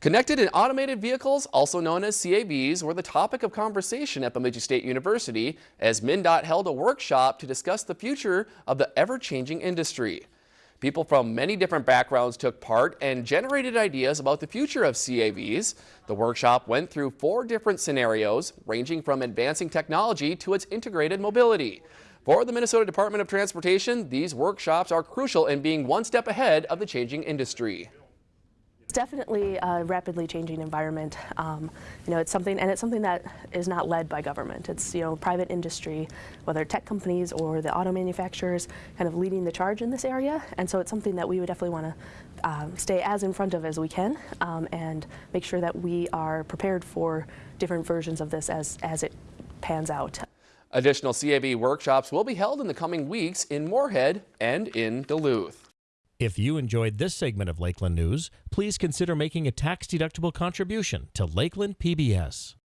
Connected and automated vehicles, also known as CAVs, were the topic of conversation at Bemidji State University as MnDOT held a workshop to discuss the future of the ever-changing industry. People from many different backgrounds took part and generated ideas about the future of CAVs. The workshop went through four different scenarios, ranging from advancing technology to its integrated mobility. For the Minnesota Department of Transportation, these workshops are crucial in being one step ahead of the changing industry. It's definitely a rapidly changing environment. Um, you know, it's something, and it's something that is not led by government. It's you know private industry, whether tech companies or the auto manufacturers, kind of leading the charge in this area. And so it's something that we would definitely want to um, stay as in front of as we can, um, and make sure that we are prepared for different versions of this as as it pans out. Additional CAV workshops will be held in the coming weeks in Moorhead and in Duluth. If you enjoyed this segment of Lakeland News, please consider making a tax-deductible contribution to Lakeland PBS.